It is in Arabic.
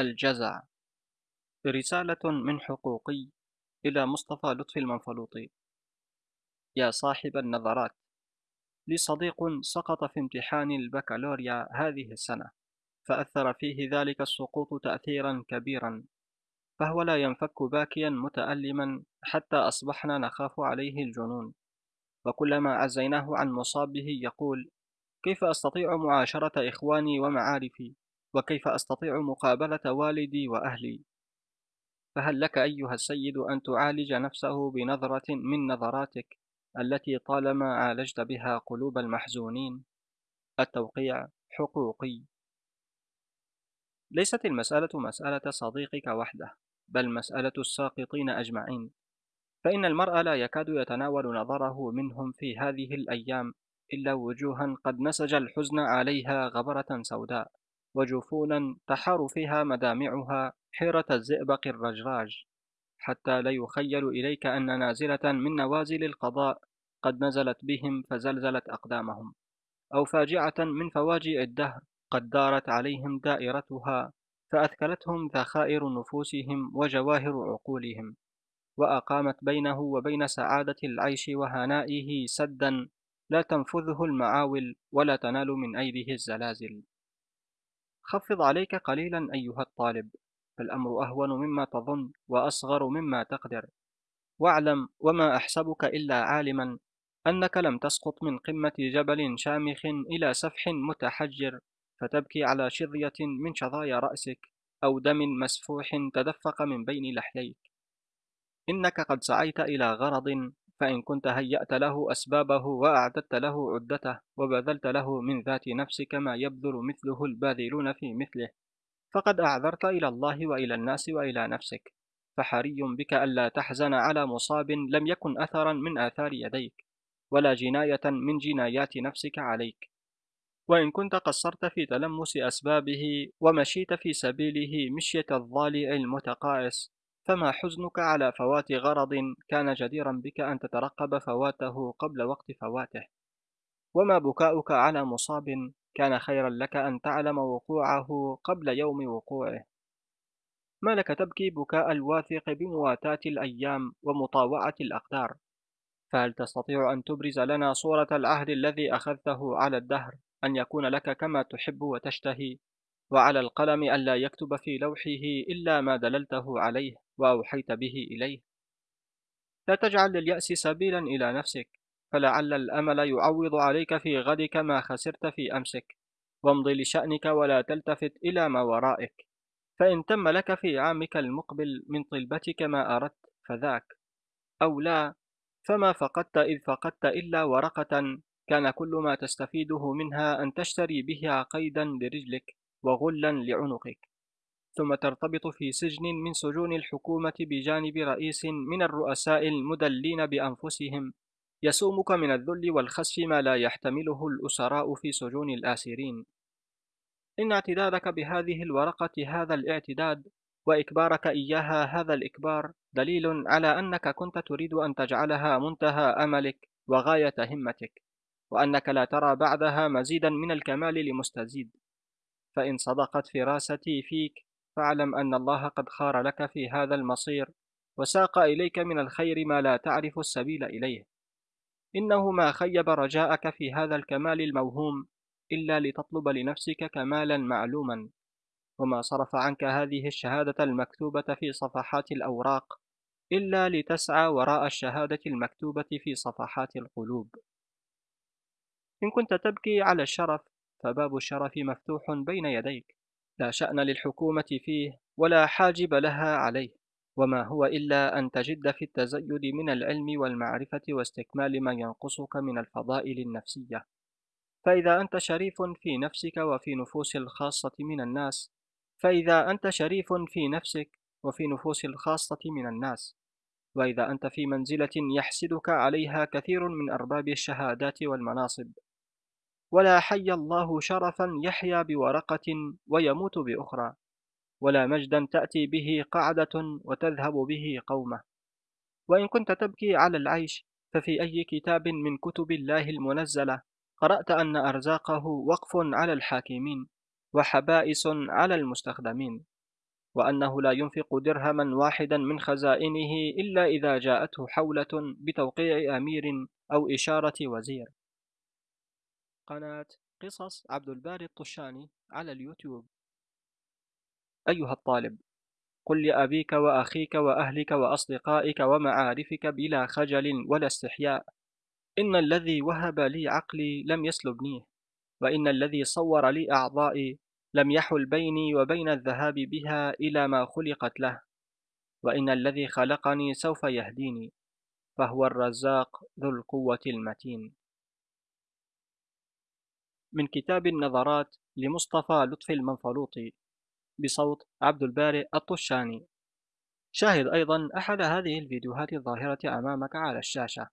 الجزع. رسالة من حقوقي إلى مصطفى لطفي المنفلوطي. يا صاحب النظرات. لي صديق سقط في امتحان البكالوريا هذه السنة فأثر فيه ذلك السقوط تأثيرا كبيرا فهو لا ينفك باكيا متألما حتى أصبحنا نخاف عليه الجنون. وكلما عزيناه عن مصابه يقول كيف أستطيع معاشرة إخواني ومعارفي؟ وكيف أستطيع مقابلة والدي وأهلي؟ فهل لك أيها السيد أن تعالج نفسه بنظرة من نظراتك التي طالما عالجت بها قلوب المحزونين؟ التوقيع حقوقي. ليست المسألة مسألة صديقك وحده بل مسألة الساقطين أجمعين. فإن المرء لا يكاد يتناول نظره منهم في هذه الأيام إلا وجوها قد نسج الحزن عليها غبرة سوداء. وجفونا تحار فيها مدامعها حيرة الزئبق الرجراج حتى لا يخيل إليك أن نازلة من نوازل القضاء قد نزلت بهم فزلزلت أقدامهم أو فاجعة من فواجع الدهر قد دارت عليهم دائرتها فأثكلتهم ذخائر نفوسهم وجواهر عقولهم وأقامت بينه وبين سعادة العيش وهنائه سدا لا تنفذه المعاول ولا تنال من أيده الزلازل. خفض عليك قليلا أيها الطالب. فالأمر أهون مما تظن وأصغر مما تقدر. واعلم وما أحسبك إلا عالما أنك لم تسقط من قمة جبل شامخ إلى سفح متحجر فتبكي على شظية من شظايا رأسك أو دم مسفوح تدفق من بين لحييك. إنك قد سعيت إلى غرض فإن كنت هيأت له أسبابه وأعددت له عدته وبذلت له من ذات نفسك ما يبذل مثله الباذلون في مثله فقد أعذرت إلى الله وإلى الناس وإلى نفسك فحري بك ألا تحزن على مصاب لم يكن أثرا من آثار يديك ولا جناية من جنايات نفسك عليك. وإن كنت قصرت في تلمس أسبابه ومشيت في سبيله مشية الضالع المتقاعس فما حزنك على فوات غرض كان جديرا بك أن تترقب فواته قبل وقت فواته؟ وما بكاؤك على مصاب كان خيرا لك أن تعلم وقوعه قبل يوم وقوعه؟ ما لك تبكي بكاء الواثق بمواتاة الأيام ومطاوعة الأقدار؟ فهل تستطيع أن تبرز لنا صورة العهد الذي أخذته على الدهر أن يكون لك كما تحب وتشتهي؟ وعلى القلم ألا يكتب في لوحه إلا ما دللته عليه وأوحيت به إليه. لا تجعل لليأس سبيلا إلى نفسك فلعل الأمل يعوض عليك في غدك ما خسرت في أمسك. وامض لشأنك ولا تلتفت إلى ما ورائك. فإن تم لك في عامك المقبل من طلبتك ما أردت فذاك. أو لا فما فقدت إذ فقدت إلا ورقة كان كل ما تستفيده منها أن تشتري بها قيدا لرجلك. وغلا لعنقك ثم ترتبط في سجن من سجون الحكومة بجانب رئيس من الرؤساء المدلين بأنفسهم يسومك من الذل والخسف ما لا يحتمله الأسراء في سجون الآسرين. إن اعتدادك بهذه الورقة هذا الاعتداد وإكبارك إياها هذا الإكبار دليل على أنك كنت تريد أن تجعلها منتهى أملك وغاية همتك وأنك لا ترى بعدها مزيدا من الكمال لمستزيد. فإن صدقت فراستي فيك فاعلم أن الله قد خار لك في هذا المصير وساق إليك من الخير ما لا تعرف السبيل إليه. إنه ما خيب رجاءك في هذا الكمال الموهوم إلا لتطلب لنفسك كمالا معلوما. وما صرف عنك هذه الشهادة المكتوبة في صفحات الأوراق إلا لتسعى وراء الشهادة المكتوبة في صفحات القلوب. إن كنت تبكي على الشرف فباب الشرف مفتوح بين يديك. لا شأن للحكومة فيه ولا حاجب لها عليه. وما هو إلا أن تجد في التزيد من العلم والمعرفة واستكمال ما ينقصك من الفضائل النفسية. فإذا أنت شريف في نفسك وفي نفوس الخاصة من الناس فإذا أنت شريف في نفسك وفي نفوس الخاصة من الناس. وإذا أنت في منزلة يحسدك عليها كثير من أرباب الشهادات والمناصب. ولا حي الله شرفا يحيا بورقة ويموت بأخرى ولا مجدا تأتي به قعدة وتذهب به قومة. وإن كنت تبكي على العيش ففي أي كتاب من كتب الله المنزلة قرأت أن أرزاقه وقف على الحاكمين وحبائس على المستخدمين وأنه لا ينفق درهما واحدا من خزائنه إلا إذا جاءته حولة بتوقيع أمير أو إشارة وزير. قناة قصص عبد الباري الطشاني على اليوتيوب. أيها الطالب قل لأبيك وأخيك وأهلك وأصدقائك ومعارفك بلا خجل ولا استحياء. إن الذي وهب لي عقلي لم يسلبنيه وإن الذي صور لي أعضائي لم يحل بيني وبين الذهاب بها إلى ما خلقت له. وإن الذي خلقني سوف يهديني فهو الرزاق ذو القوة المتين. من كتاب النظرات لمصطفى لطفي المنفلوطي بصوت عبد البارئ الطشاني. شاهد أيضا أحد هذه الفيديوهات الظاهرة أمامك على الشاشة.